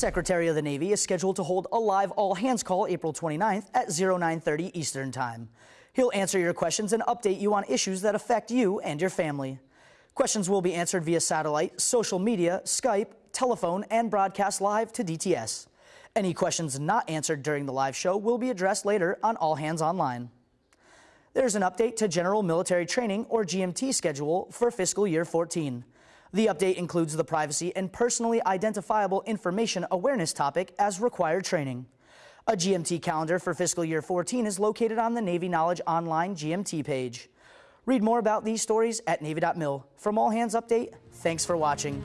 Secretary of the Navy is scheduled to hold a live all hands call April 29th at 0930 Eastern Time. He'll answer your questions and update you on issues that affect you and your family. Questions will be answered via satellite, social media, Skype, telephone, and broadcast live to DTS. Any questions not answered during the live show will be addressed later on All Hands Online. There's an update to General Military Training or GMT schedule for fiscal year 14. The update includes the privacy and personally identifiable information awareness topic as required training. A GMT calendar for fiscal year 14 is located on the Navy Knowledge Online GMT page. Read more about these stories at Navy.mil. From All Hands Update, thanks for watching.